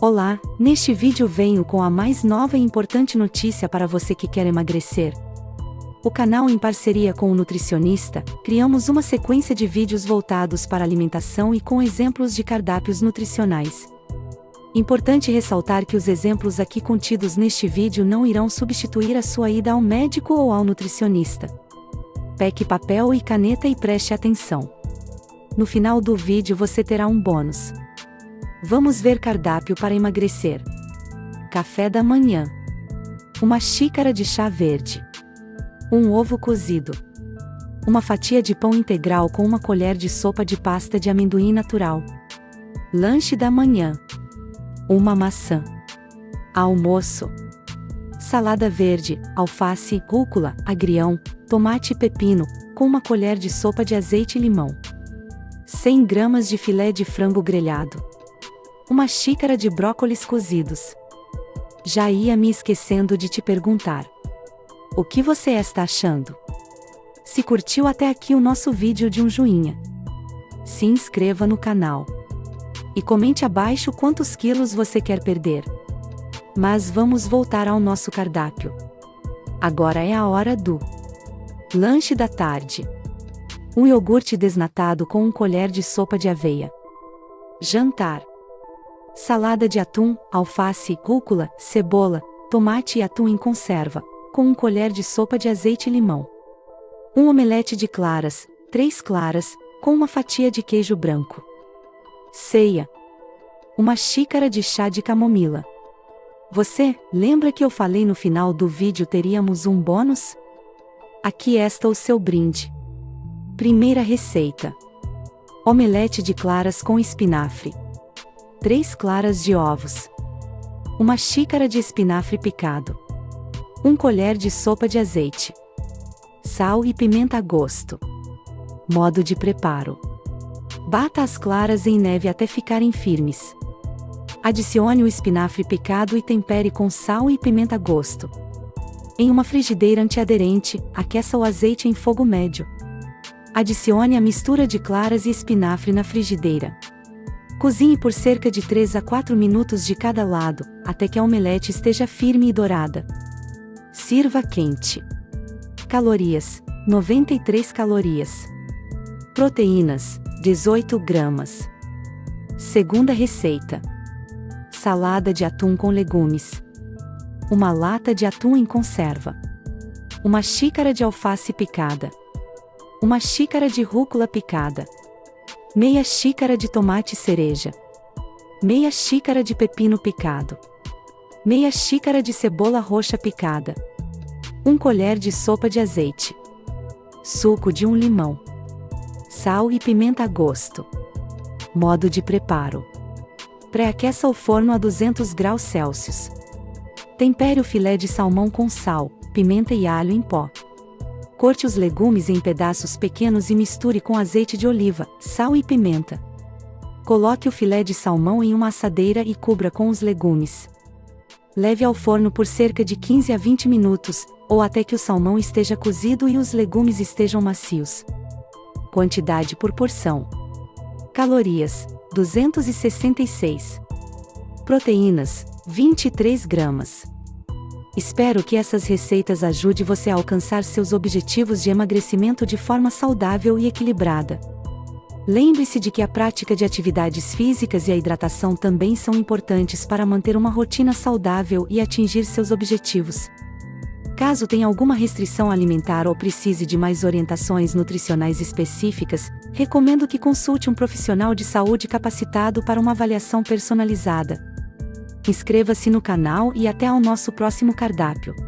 Olá, neste vídeo venho com a mais nova e importante notícia para você que quer emagrecer. O canal em parceria com o nutricionista, criamos uma sequência de vídeos voltados para alimentação e com exemplos de cardápios nutricionais. Importante ressaltar que os exemplos aqui contidos neste vídeo não irão substituir a sua ida ao médico ou ao nutricionista. Pegue papel e caneta e preste atenção. No final do vídeo você terá um bônus. Vamos ver cardápio para emagrecer. Café da manhã. Uma xícara de chá verde. Um ovo cozido. Uma fatia de pão integral com uma colher de sopa de pasta de amendoim natural. Lanche da manhã. Uma maçã. Almoço. Salada verde, alface, rúcula, agrião, tomate e pepino, com uma colher de sopa de azeite e limão. 100 gramas de filé de frango grelhado uma xícara de brócolis cozidos. Já ia me esquecendo de te perguntar. O que você está achando? Se curtiu até aqui o nosso vídeo de um joinha. Se inscreva no canal. E comente abaixo quantos quilos você quer perder. Mas vamos voltar ao nosso cardápio. Agora é a hora do lanche da tarde. Um iogurte desnatado com um colher de sopa de aveia. Jantar salada de atum, alface, rúcula, cebola, tomate e atum em conserva, com um colher de sopa de azeite e limão. Um omelete de claras, três claras, com uma fatia de queijo branco. Ceia. Uma xícara de chá de camomila. Você, lembra que eu falei no final do vídeo teríamos um bônus? Aqui está o seu brinde. Primeira receita: Omelete de claras com espinafre. 3 claras de ovos, uma xícara de espinafre picado, 1 colher de sopa de azeite, sal e pimenta a gosto. Modo de preparo: Bata as claras em neve até ficarem firmes. Adicione o espinafre picado e tempere com sal e pimenta a gosto. Em uma frigideira antiaderente, aqueça o azeite em fogo médio. Adicione a mistura de claras e espinafre na frigideira. Cozinhe por cerca de 3 a 4 minutos de cada lado, até que a omelete esteja firme e dourada. Sirva quente. Calorias: 93 calorias. Proteínas: 18 gramas. Segunda receita: Salada de atum com legumes. Uma lata de atum em conserva. Uma xícara de alface picada. Uma xícara de rúcula picada meia xícara de tomate cereja, meia xícara de pepino picado, meia xícara de cebola roxa picada, um colher de sopa de azeite, suco de um limão, sal e pimenta a gosto. Modo de preparo: pré-aqueça o forno a 200 graus Celsius. Tempere o filé de salmão com sal, pimenta e alho em pó. Corte os legumes em pedaços pequenos e misture com azeite de oliva, sal e pimenta. Coloque o filé de salmão em uma assadeira e cubra com os legumes. Leve ao forno por cerca de 15 a 20 minutos, ou até que o salmão esteja cozido e os legumes estejam macios. Quantidade por porção: Calorias: 266. Proteínas: 23 gramas. Espero que essas receitas ajudem você a alcançar seus objetivos de emagrecimento de forma saudável e equilibrada. Lembre-se de que a prática de atividades físicas e a hidratação também são importantes para manter uma rotina saudável e atingir seus objetivos. Caso tenha alguma restrição alimentar ou precise de mais orientações nutricionais específicas, recomendo que consulte um profissional de saúde capacitado para uma avaliação personalizada inscreva-se no canal e até ao nosso próximo cardápio.